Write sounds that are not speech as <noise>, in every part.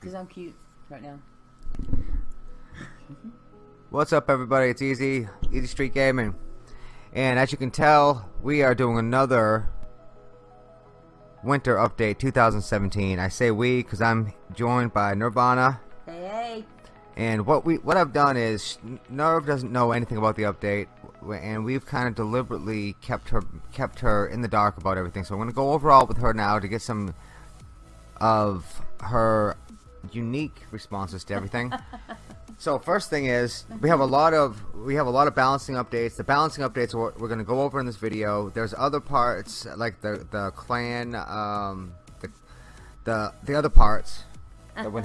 Because I'm cute right now. What's up, everybody? It's Easy, Easy Street Gaming, and as you can tell, we are doing another winter update 2017. I say we because I'm joined by Nirvana, Hey, hey. and what we what I've done is Nerv doesn't know anything about the update, and we've kind of deliberately kept her kept her in the dark about everything. So I'm gonna go overall with her now to get some of her unique responses to everything. <laughs> So first thing is we have a lot of we have a lot of balancing updates. The balancing updates are we're going to go over in this video. There's other parts like the the clan um, the the the other parts. that we're,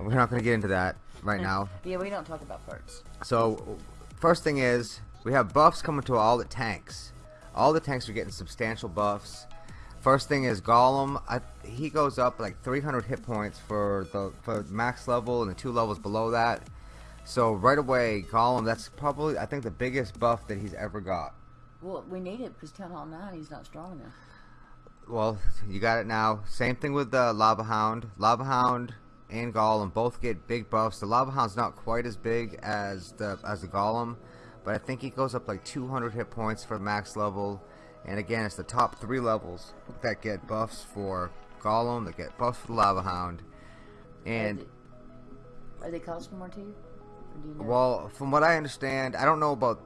we're not <laughs> going to get into that right now. Yeah, we don't talk about parts. So first thing is we have buffs coming to all the tanks. All the tanks are getting substantial buffs. First thing is Golem. I, he goes up like 300 hit points for the for max level and the two levels below that. So right away, Golem. That's probably I think the biggest buff that he's ever got. Well, we need it because Town Hall 9, he's not strong enough. Well, you got it now. Same thing with the Lava Hound. Lava Hound and Golem both get big buffs. The Lava Hound's not quite as big as the as the Golem, but I think he goes up like 200 hit points for max level. And again, it's the top three levels that get buffs for Golem, that get buffs for the Lava Hound. And, Are they, are they costing more to you? You know? well, from what I understand, I don't know about...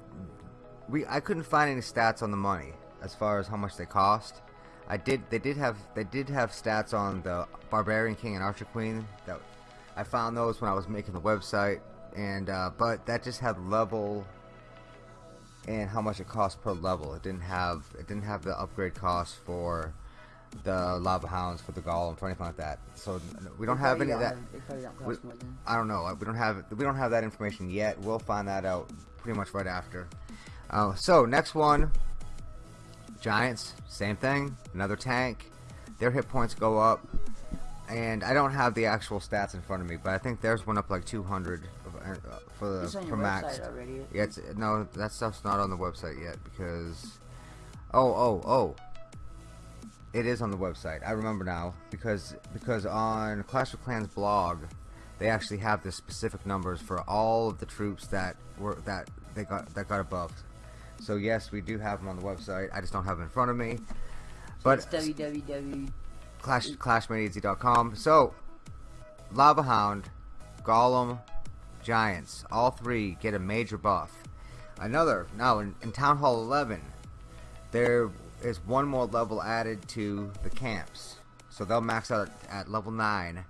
we. I couldn't find any stats on the money as far as how much they cost. I did. They did have. They did have stats on the Barbarian King and Archer Queen. That I found those when I was making the website, and uh, but that just had level and how much it cost per level. It didn't have. It didn't have the upgrade cost for the Lava Hounds for the Golem for anything like that. So we don't have any of that. They probably don't cost We- I don't know. We don't have we don't have that information yet. We'll find that out pretty much right after. Uh, so next one, Giants, same thing. Another tank. Their hit points go up, and I don't have the actual stats in front of me, but I think theirs went up like 200 uh, for the for max. already. Yeah, it's, no, that stuff's not on the website yet because. Oh, oh, oh. It is on the website. I remember now because because on Clash of Clans blog, they actually have the specific numbers for all of the troops that were that they got that got a buff. So yes, we do have them on the website. I just don't have them in front of me. But It's www. Clash ClashMadeEasy.com. So, Lava Hound, Golem, Giants, all three get a major buff. Another now in, in Town Hall 11, there is one more level added to the camps, so they'll max out at, level nine.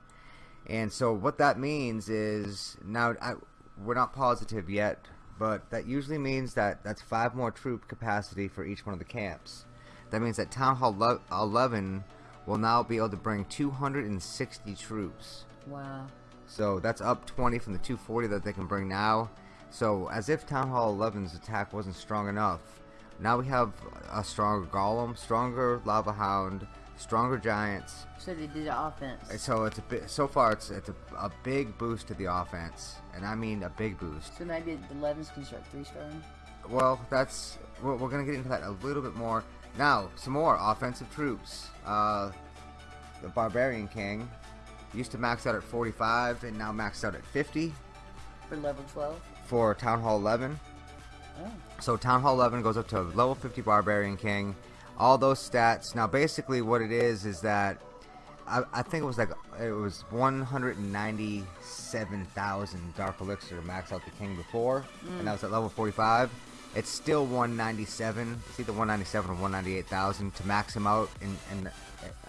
And so what that means is now I, we're not positive yet, but that usually means that that's five more troop capacity for each one of the camps. That means that Town Hall 11 will now be able to bring 260 troops. Wow. So that's up 20 from the 240 that they can bring now. So as if Town Hall 11's attack wasn't strong enough, now we have a stronger Golem, stronger Lava Hound, stronger Giants. So they did the offense. So it's a bit. So far, it's it's a, a big boost to the offense, and I mean a big boost. So maybe the 11s can start three starring. Well, that's we're, we're gonna get into that a little bit more now. Some more offensive troops. Uh, the Barbarian King used to max out at 45, and now maxed out at 50 For level 12. for Town Hall 11. So Town Hall 11 goes up to level 50 Barbarian King. All those stats. Now, basically, what it is is that I, I think it was like it was 197,000 Dark Elixir to max out the King before, and mm. that was at level 45. It's still 197. It's either 197 or 198,000 to max him out in, in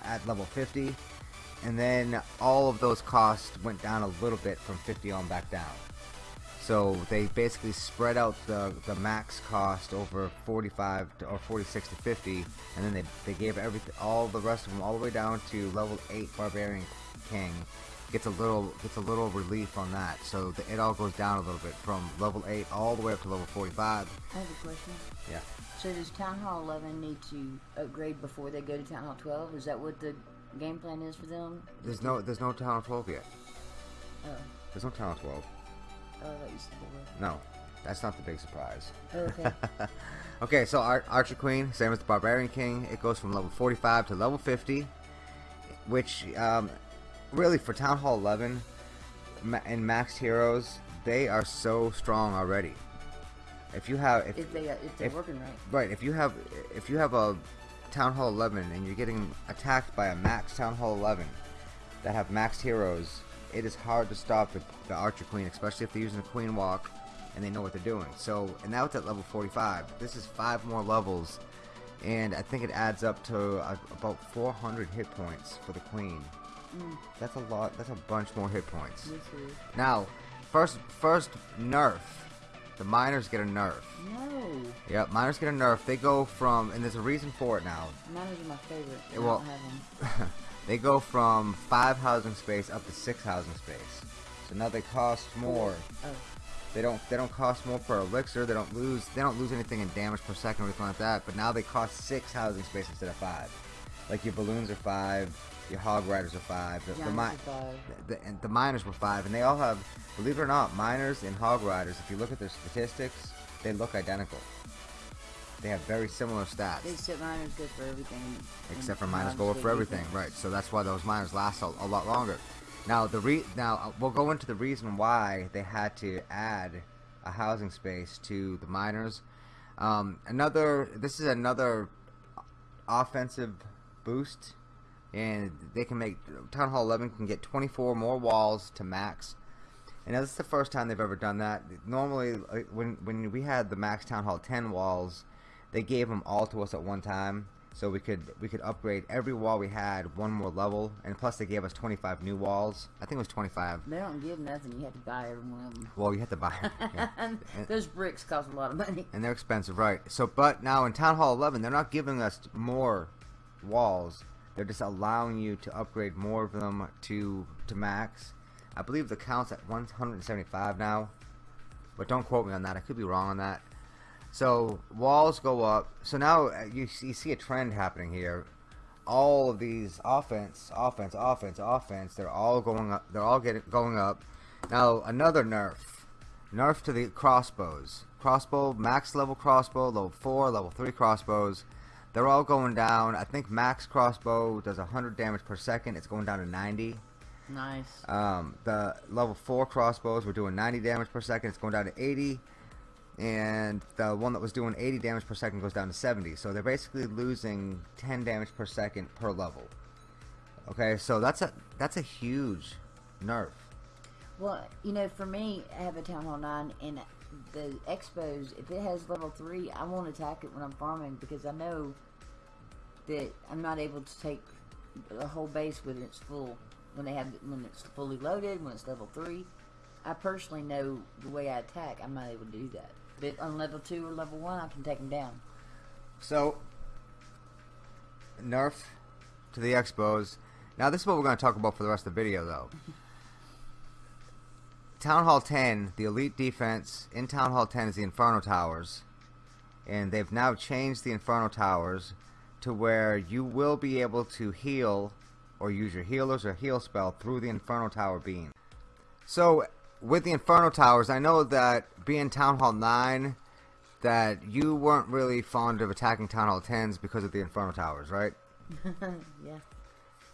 at level 50. And then all of those costs went down a little bit from 50 on back down. So they basically spread out the, the max cost over 45 to, or 46 to 50, and then they, they gave everything all the rest of them all the way down to level 8 Barbarian King. Gets a little gets a little relief on that, so the, it all goes down a little bit from level 8 all the way up to level 45. I have a question. Yeah. So does Town Hall 11 need to upgrade before they go to Town Hall 12? Is that what the game plan is for them? There's no there's no Town Hall 12 yet. Oh, There's no Town Hall 12. No, that's not the big surprise. Oh, okay. <laughs> okay, so Ar- Archer Queen, same as the Barbarian King, it goes from level 45 to level 50, which um, really for Town Hall 11 ma- and Maxed Heroes, they are so strong already. If you have, if, if they uh, if they're if- working right. right, if you have, if you have a Town Hall 11 and you're getting attacked by a Max Town Hall 11 that have maxed heroes, it is hard to stop the, the Archer Queen, especially if they're using a Queen Walk and they know what they're doing. So, and now it's at level 45. This is five more levels, and I think it adds up to uh, about 400 hit points for the Queen. Mm, That's a lot. That's a bunch more hit points. Now, first, first nerf. The miners get a nerf. no. Yep, miners get a nerf. They go from, and there's a reason for it now. Miners are my favorite. Well- don't have them. <laughs> they go from five housing space up to six housing space. So now they cost more. Oh, They don't they don't cost more per elixir. They don't lose they don't lose anything in damage per second or anything like that. But now they cost six housing space instead of five. Like your balloons are five, your hog riders are five. The, the, mi- five. the, and the miners were five, and they all have, believe it or not, miners and hog riders. If you look at their statistics, they look identical. They have very similar stats. Except miners good for everything. except for minus miners gold go for everything, defense. right? So that's why those miners last a, a lot longer. Now the re now uh, we'll go into the reason why they had to add a housing space to the miners. Um, another this is another offensive boost, and they can make Town Hall 11 can get 24 more walls to max. And now this is the first time they've ever done that. Normally, when when we had the max Town Hall 10 walls, they gave them all to us at one time, so we could we could upgrade every wall we had one more level, and plus they gave us 25 new walls. I think it was 25. They don't give nothing. You have to buy every one of them. Well, you had to buy <laughs> yeah. those bricks cost a lot of money. and they're expensive, right? So, but now in Town Hall 11, they're not giving us more walls. They're just allowing you to upgrade more of them to to max. I believe the count's at 175 now, but don't quote me on that. I could be wrong on that. So walls go up. So now uh, you see, you see a trend happening here. All of these offense, offense, offense, offense. They're all going up. They're all getting going up. Now another nerf. Nerf to the crossbows. Crossbow, max level crossbow, level 4, level 3 crossbows. They're all going down. I think max crossbow does 100 damage per second. It's going down to 90. Nice. Um, the level 4 crossbows were doing 90 damage per second. It's going down to 80. And the one that was doing 80 damage per second goes down to 70. So they're basically losing 10 damage per second per level. Okay, so that's a that's a huge nerf. Well, you know, for me, I have a Town Hall 9, and the X-Bows, if it has level 3, I won't attack it when I'm farming because I know that I'm not able to take the whole base when it's full. When they have when it's fully loaded, when it's level 3. I personally know the way I attack, I'm not able to do that. But on level 2 or level 1, I can take them down. So, nerf to the X-Bows. Now, this is what we're going to talk about for the rest of the video, though. <laughs> Town Hall 10, the elite defense in Town Hall 10 is the Inferno Towers. And they've now changed the Inferno Towers to where you will be able to heal or use your healers or heal spell through the Inferno Tower beam. So, with the Inferno Towers, I know that being Town Hall 9, that you weren't really fond of attacking Town Hall 10s because of the Inferno Towers, right? <laughs> yeah.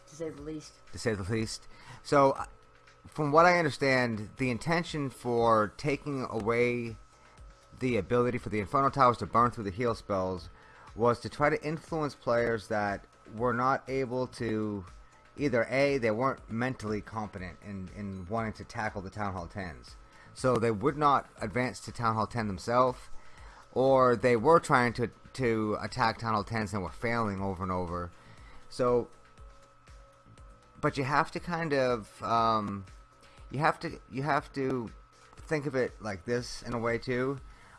To say the least. To say the least. So, uh, from what I understand, the intention for taking away the ability for the Inferno Towers to burn through the heal spells was to try to influence players that were not able to either A, they weren't mentally competent in, in wanting to tackle the Town Hall 10s. So they would not advance to Town Hall 10 themselves, or they were trying to, to attack Town Hall 10s and were failing over and over. So, but you have to kind of, um, you have to, you have to think of it like this in a way too.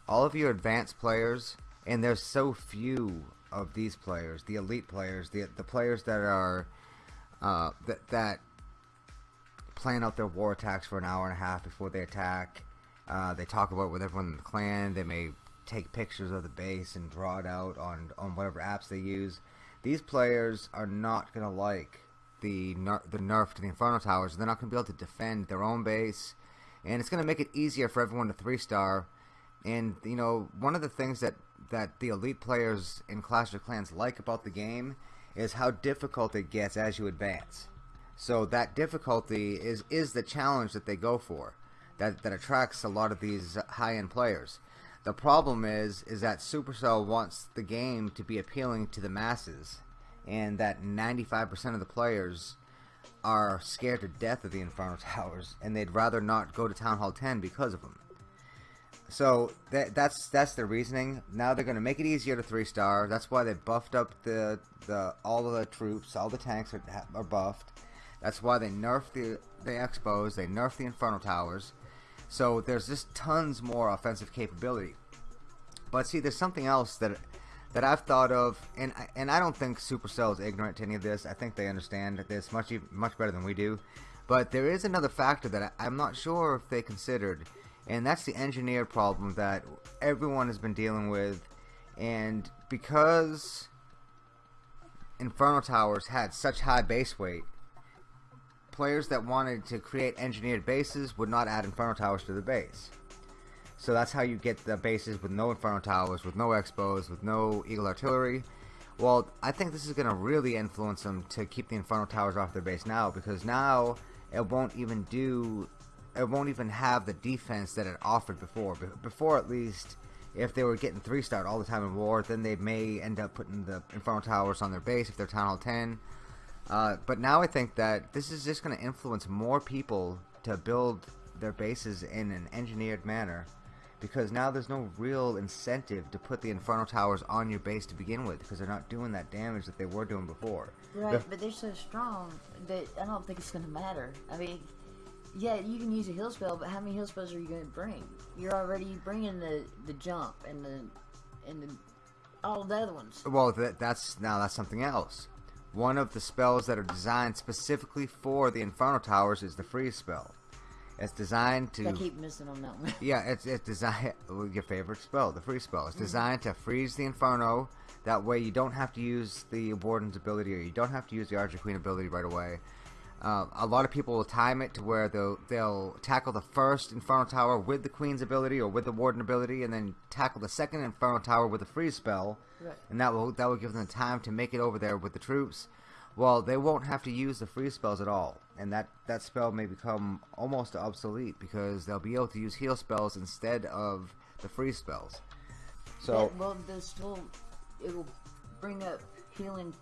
All of your advanced players, and there's so few of these players, the elite players, the the players that are uh, that that plan out their war attacks for an hour and a half before they attack. Uh, they talk about it with everyone in the clan. They may take pictures of the base and draw it out on on whatever apps they use. These players are not gonna like the ner- the nerf to the Inferno Towers. They're not to be able to defend their own base, and it's to make it easier for everyone to three star. And you know, one of the things that that the elite players in Clash of Clans like about the game is how difficult it gets as you advance. So that difficulty is is the challenge that they go for, that that attracts a lot of these high end players. The problem is is that Supercell wants the game to be appealing to the masses, and that 95% of the players are scared to death of the Inferno <laughs> Towers, and they'd rather not go to Town Hall 10 because of them. So that, that's that's their reasoning. Now they're going to make it easier to three star. That's why they buffed up the the all of the troops. All the tanks are, are buffed. That's why they nerfed the the X-Bows. They nerfed the Inferno Towers. So there's just tons more offensive capability. But see, there's something else that that I've thought of, and and I don't think Supercell is ignorant to any of this. I think they understand this much much better than we do. But there is another factor that I, I'm not sure if they considered and that's the engineered problem that everyone has been dealing with. And because Inferno Towers had such high base weight players that wanted to create engineered bases would not add Inferno Towers to the base. So that's how you get the bases with no Inferno Towers with no X-Bows with no Eagle Artillery. Well I think this is going to really influence them to keep the Inferno Towers off their base now because now it won't even do it won't even have the defense that it offered before. Before, at least, if they were getting three star all the time in war, then they may end up putting the infernal Towers on their base if they're Town Hall 10. Uh, but now I think that this is just going to influence more people to build their bases in an engineered manner because now there's no real incentive to put the infernal Towers on your base to begin with because they're not doing that damage that they were doing before. Right, but they're so strong that I don't think it's going to matter. I mean, yeah, you can use a heal spell, but how many heal spells are you going to bring? You're already bringing the the jump and the and the all the other ones. Well, that, that's now that's something else. One of the spells that are designed specifically for the Inferno Towers is the freeze spell. It's designed to. I keep missing on that one. yeah, it's it's designed. Your favorite spell, the freeze spell. It's mm-hmm. designed mm-hmm. to freeze the Inferno. That way, you don't have to use the Warden's ability, or you don't have to use the Archer Queen ability right away. Uh, a lot of people will time it to where they'll they'll tackle the first Inferno Tower with the Queen's ability or with the Warden ability, and then tackle the second Inferno Tower with a freeze spell, right. and that will that will give them time to make it over there with the troops. Well, they won't have to use the freeze spells at all, and that that spell may become almost obsolete because they'll be able to use heal spells instead of the freeze spells. So yeah, well, the still it will bring up healing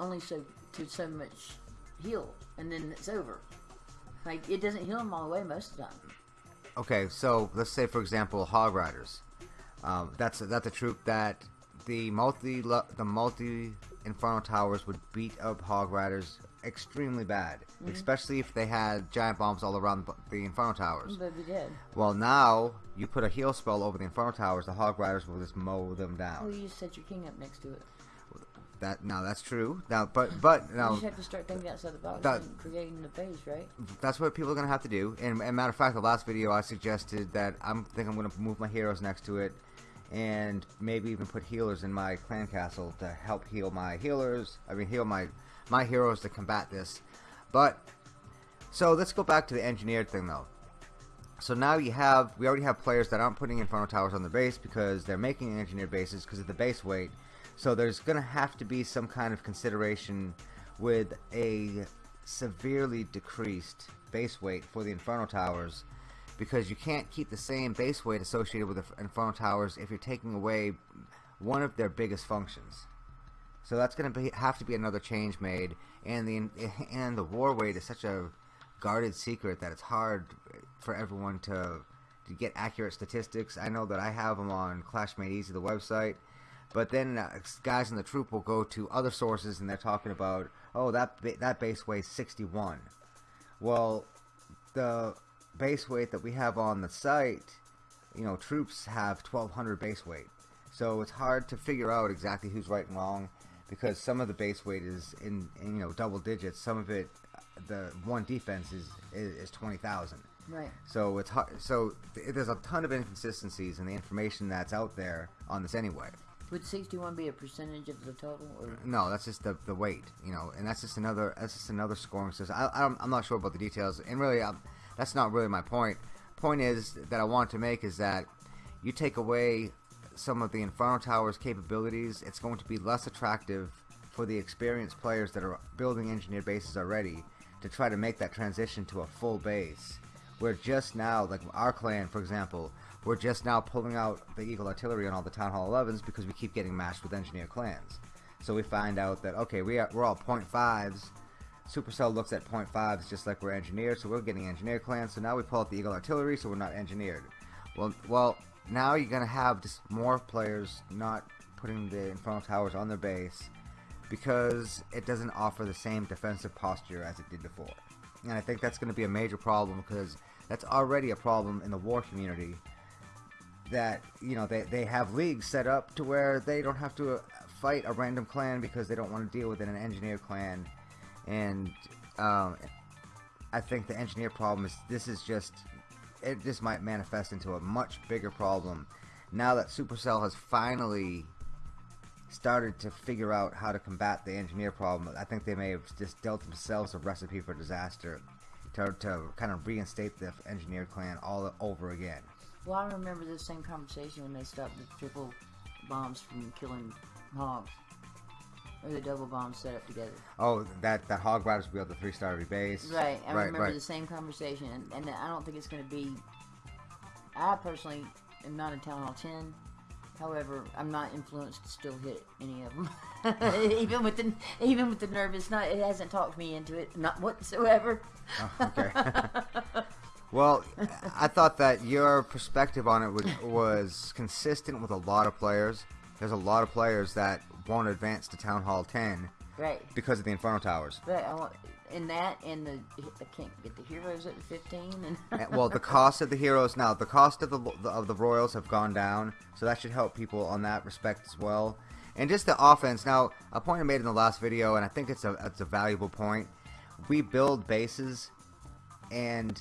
only so to so much heal, and then it's over. Like it doesn't heal them all the way most of the time. Okay, so let's say for example, Hog Riders. Um, that's that's a troop that the multi the multi Inferno Towers would beat up Hog Riders extremely bad, mm-hmm. especially if they had giant bombs all around the Inferno Towers. But they did. Well, now you put a heal spell over the Inferno Towers, the Hog Riders will just mow them down. Well, you set your king up next to it. That now that's true. Now, but but now you just have to start thinking outside the box that, and creating the base, right? That's what people are gonna have to do. And, and matter of fact, the last video I suggested that I'm think I'm gonna move my heroes next to it, and maybe even put healers in my clan castle to help heal my healers. I mean, heal my my heroes to combat this. But so let's go back to the engineered thing though. So now you have we already have players that aren't putting Inferno Towers on the base because they're making engineered bases because of the base weight so there's going to have to be some kind of consideration with a severely decreased base weight for the Inferno Towers because you can't keep the same base weight associated with the Inferno Towers if you're taking away one of their biggest functions. So that's going to have to be another change made, and the and the war weight is such a guarded secret that it's hard for everyone to to get accurate statistics. I know that I have them on Clash Made Easy, the website, but then uh, guys in the troop will go to other sources and they're talking about, oh, that ba- that base weighs 61. Well, the base weight that we have on the site, you know, troops have 1200 base weight. So it's hard to figure out exactly who's right and wrong because some of the base weight is in, in you know double digits. Some of it, the one defense is is, is 20,000. Right. So it's hard. So th- there's a ton of inconsistencies in the information that's out there on this anyway. Would 61 be a percentage of the total? Or? No, that's just the the weight, you know, and that's just another that's just another scoring system. I, I am not sure about the details, and really, I'm, that's not really my point. Point is that I want to make is that you take away some of the Inferno Tower's capabilities, it's going to be less attractive for the experienced players that are building engineered bases already to try to make that transition to a full base. We're just now, like our clan, for example, we're just now pulling out the Eagle Artillery on all the Town Hall 11s because we keep getting matched with engineer clans. So we find out that, okay, we are, we're all 0.5s. Supercell looks at 0.5s just like we're engineered, so we're getting engineer clans. So now we pull out the Eagle Artillery, so we're not engineered. Well, well, now you're gonna have just more players not putting the Infernal Towers on their base because it doesn't offer the same defensive posture as it did before. And I think that's going to be a major problem because that's already a problem in the war community that you know they, they have leagues set up to where they don't have to fight a random clan because they don't want to deal with an engineer clan. And um, I think the engineer problem is this is just it just might manifest into a much bigger problem now that Supercell has finally started to figure out how to combat the engineer problem. I think they may have just dealt themselves a recipe for disaster to, to kind of reinstate the engineer clan all over again. Well, I remember this same conversation when they stopped the triple bombs from killing hogs. Or the double bombs set up together. Oh, that that hog riders will be able to three star base. Right, I right, remember right. the same conversation, and, and I don't think it's going to be. I personally am not in Town Hall 10. However, I'm not influenced to still hit any of them. <laughs> even with the even with the nervous, not it hasn't talked me into it, not whatsoever. Oh, okay. <laughs> well, I thought that your perspective on it was, was consistent with a lot of players. There's a lot of players that won't advance to Town Hall 10 right because of the Inferno Towers. Right. I want, in that and the I can't get the heroes at 15 and eh, well the cost of the heroes now the cost of the of the royals have gone down so that should help people on that respect as well and just the offense now a point I made in the last video and I think it's a it's a valuable point we build bases and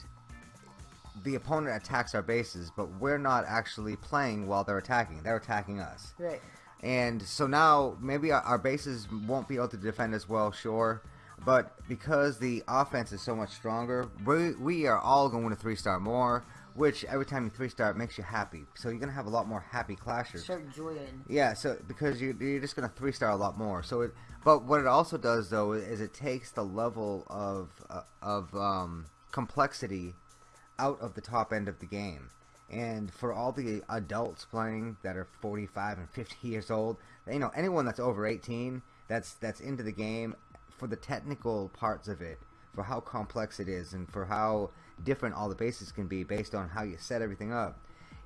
the opponent attacks our bases but we're not actually playing while they're attacking they're attacking us right and so now maybe our, our bases won't be able to defend as well sure but because the offense is so much stronger, we, we are all going to three star more. Which every time you three star, it makes you happy. So you're gonna have a lot more happy clashers. Start enjoying. Yeah. So because you, you're just gonna three star a lot more. So it. But what it also does though is it takes the level of uh, of um, complexity out of the top end of the game. And for all the adults playing that are 45 and 50 years old, you know, anyone that's over 18 that's that's into the game for the technical parts of it, for how complex it is, and for how different all the bases can be based on how you set everything up,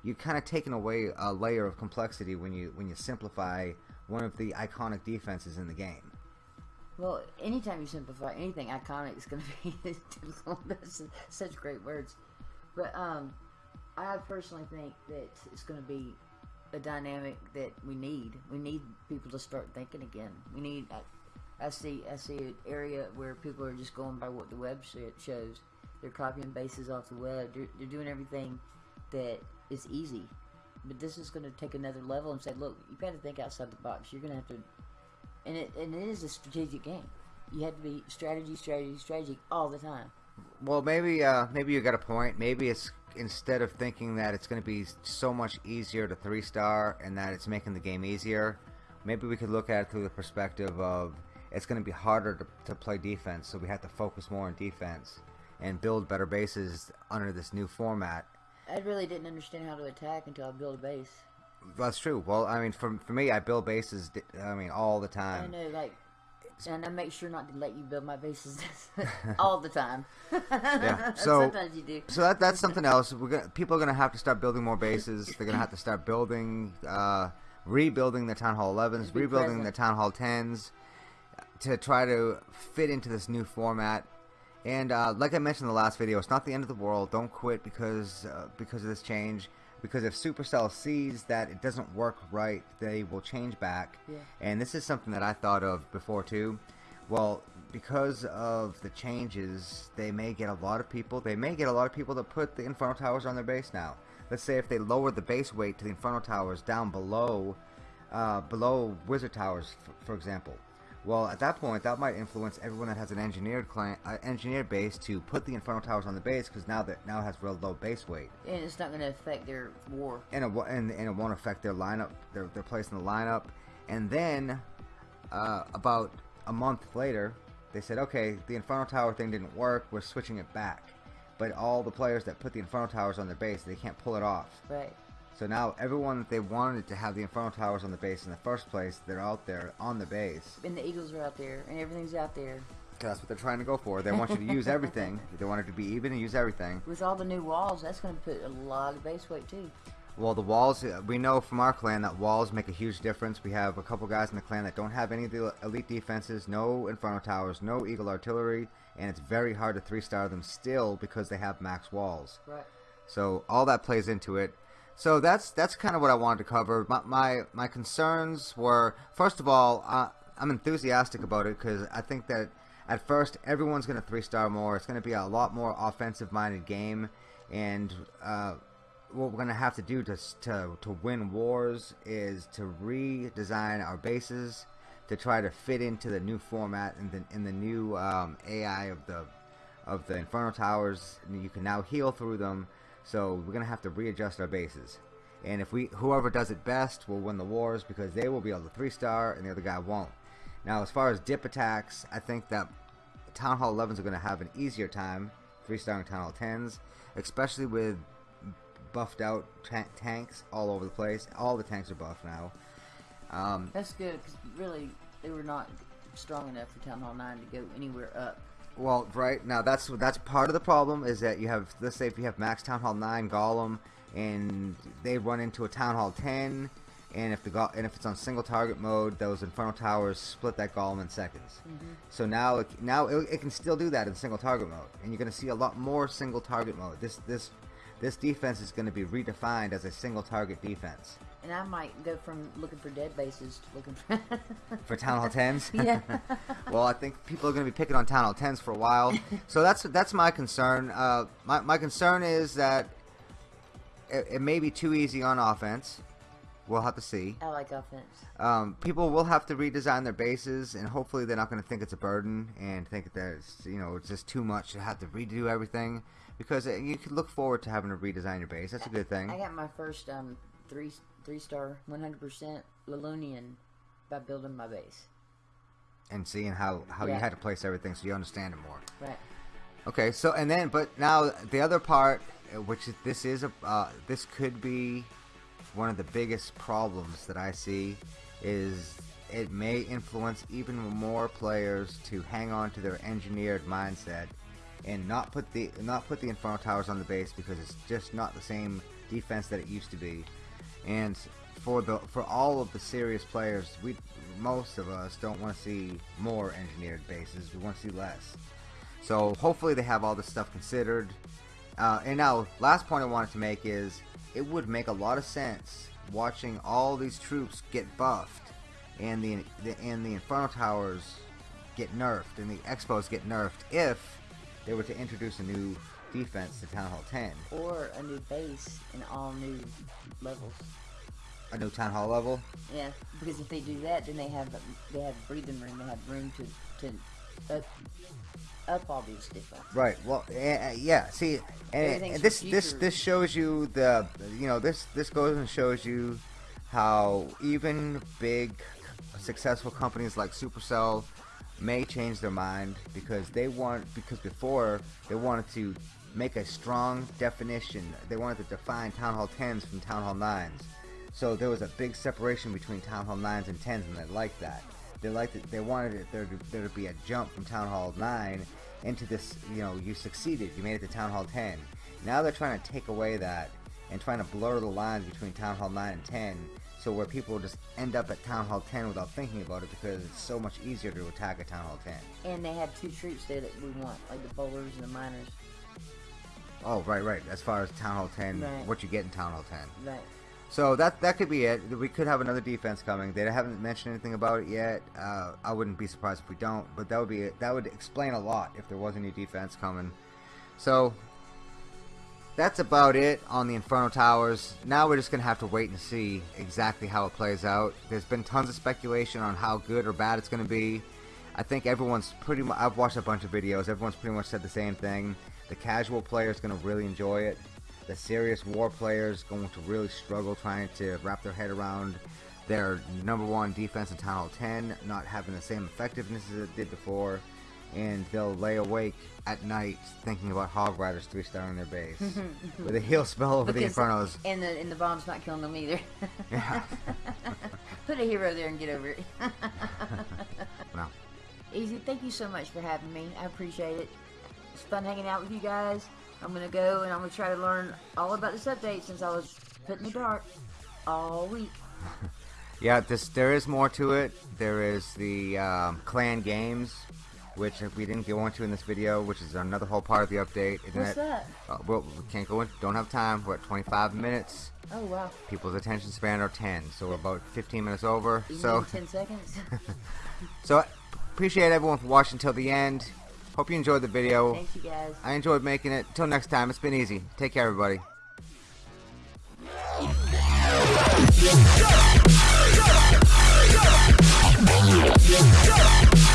you're kind of taking away a layer of complexity when you when you simplify one of the iconic defenses in the game. Well, anytime you simplify anything iconic, it's going <laughs> to be <laughs> That's such great words. But um, I personally think that it's going to be a dynamic that we need. We need people to start thinking again. We need. I see I see an area where people are just going by what the web shows. They're copying bases off the web. They're, they're doing everything that is easy. But this is going to take another level and say, look, you've got to think outside the box. You're going to have to, and it and it is a strategic game. You have to be strategy, strategy, strategy all the time. Well, maybe uh, maybe you got a point. Maybe it's instead of thinking that it's going to be so much easier to three star and that it's making the game easier, maybe we could look at it through the perspective of it's going to be harder to, to play defense, so we have to focus more on defense and build better bases under this new format. I really didn't understand how to attack until I built a base. That's true. Well, I mean, for for me, I build bases. I mean, all the time. I know, like, and I make sure not to let you build my bases <laughs> all the time. <laughs> yeah. <laughs> So sometimes you do. So that that's something else. We're gonna people are gonna have to start building more bases. They're gonna have to start building, uh, rebuilding the town hall 11s, rebuilding present. the town hall 10s to try to fit into this new format. And uh, like I mentioned in the last video, it's not the end of the world. Don't quit because uh, because of this change. Because if Supercell sees that it doesn't work right, they will change back. Yeah. And this is something that I thought of before too. Well, because of the changes, they may get a lot of people. They may get a lot of people that put the Inferno Towers on their base now. Let's say if they lower the base weight to the Inferno Towers down below uh, below wizard towers, for example. Well, at that point, that might influence everyone that has an engineered client, uh, engineered base to put the infernal Towers on the base because now that now it has real low base weight, And it's not going to affect their war. and it, and, and it won't affect their lineup, their their place in the lineup. And then, uh, about a month later, they said, okay, the infernal Tower thing didn't work. We're switching it back. But all the players that put the infernal Towers on their base, they can't pull it off. Right. So now everyone that they wanted to have the Infernal Towers on the base in the first place, they're out there on the base. And the Eagles are out there, and everything's out there. 'Cause that's what they're trying to go for. They want you to use <laughs> everything. They want it to be even and use everything. With all the new walls, that's going to put a lot of base weight too. Well, the walls, uh, we know from our clan that walls make a huge difference. We have a couple guys in the clan that don't have any of the elite defenses, no Inferno Towers, no Eagle Artillery, and it's very hard to three star them still because they have max walls. Right. So all that plays into it. So that's that's kind of what I wanted to cover. My my, my concerns were first of all, uh, I'm enthusiastic about it because I think that at first everyone's going to three star more. It's going to be a lot more offensive minded game, and uh, what we're going to have to do to to to win wars is to redesign our bases to try to fit into the new format and the in the new um, AI of the of the Inferno Towers. You can now heal through them. So we're gonna have to readjust our bases. And if we whoever does it best will win the wars because they will be able to three star and the other guy won't. Now as far as dip attacks, I think that Town Hall 11s are gonna have an easier time three starring Town Hall 10s, especially with buffed out ta- tanks all over the place. All the tanks are buffed now. Um, That's good because really they were not strong enough for Town Hall 9 to go anywhere up. Well, right now that's that's part of the problem is that you have let's say if you have Max Town Hall nine Golem and they run into a Town Hall ten, and if the and if it's on single target mode, those Inferno Towers split that Golem in seconds. Mm-hmm. So now it, now it, it can still do that in single target mode, and you're going to see a lot more single target mode. This this this defense is going to be redefined as a single target defense And I might go from looking for dead bases to looking for. <laughs> for Town Hall tens. <laughs> yeah. <laughs> well, I think people are going to be picking on Town Hall 10s for a while. so that's that's my concern. Uh, my, my concern is that it, it may be too easy on offense. We'll have to see. I like offense. Um, people will have to redesign their bases, and hopefully they're not going to think it's a burden and think that it's, you know it's just too much to have to redo everything. Because uh, you can look forward to having to redesign your base. That's a good thing. I got my first um three three star 100% Lalunian by building my base. And seeing how, how you had to place everything so you understand it more. Right. Okay, so and then, but now the other part, uh, which is, this is a, uh, this could be one of the biggest problems that I see, is it may influence even more players to hang on to their engineered mindset and not put the not put the infernal Towers on the base because it's just not the same defense that it used to be. And for the for all of the serious players, we most of us don't want to see more engineered bases. We want to see less. So hopefully they have all this stuff considered. Uh, and now, last point I wanted to make is it would make a lot of sense watching all these troops get buffed and the, the and the Inferno Towers get nerfed and the X-Bows get nerfed if they were to introduce a new defense to Town Hall 10, Or a new base and all new levels. a new Town Hall level. Yeah, because if they do that, then they have they have breathing room. They have room to to up, up all these different. Right. Well, uh, yeah. See, and, and this this this shows you the you know this this goes and shows you how even big successful companies like Supercell may change their mind because they want because before they wanted to make a strong definition. They wanted to define Town Hall 10s from Town Hall 9s. So there was a big separation between Town Hall 9s and 10s, and they liked that. They liked it. They wanted it there to, there to be a jump from Town Hall 9 into this. You know, you succeeded. You made it to Town Hall 10. Now they're trying to take away that and trying to blur the lines between Town Hall 9 and 10. So where people just end up at Town Hall 10 without thinking about it because it's so much easier to attack at Town Hall 10. And they have two troops there that we want, like the bowlers and the miners. Oh, right, right. As far as Town Hall 10, Right. what you get in Town Hall 10. Right. So that that could be it. We could have another defense coming. They haven't mentioned anything about it yet. Uh, I wouldn't be surprised if we don't. But that would be it. that would explain a lot if there was any defense coming. So that's about it on the Inferno Towers. Now we're just gonna have to wait and see exactly how it plays out. There's been tons of speculation on how good or bad it's gonna be. I think everyone's pretty much. I've watched a bunch of videos. Everyone's pretty much said the same thing. The casual player is gonna really enjoy it. The serious war players going to really struggle trying to wrap their head around their number one defense in Town Hall 10 not having the same effectiveness as it did before and they'll lay awake at night thinking about Hog Riders three starring their base <laughs> with a heal spell over Because- the Infernos. And the and the bomb's not killing them either. Yeah. <laughs> Put a hero there and get over it. <laughs> Easy. Thank you so much for having me. I appreciate it. It's fun hanging out with you guys. I'm gonna go and I'm gonna try to learn all about this update since I was put in the dark all week. <laughs> Yeah, this there is more to it. There is the um, clan games, which we didn't go into in this video, which is another whole part of the update. Isn't What's it? that? Uh, well, we can't go in. Don't have time. We're at 25 minutes. Oh wow. People's attention span are 10, so we're about 15 minutes over. You So, <laughs> ten seconds. <laughs> so appreciate everyone for watching till the end. Hope you enjoyed the video. Thanks you guys. I enjoyed making it. Till next time, it's been easy. Take care, everybody. Yeah.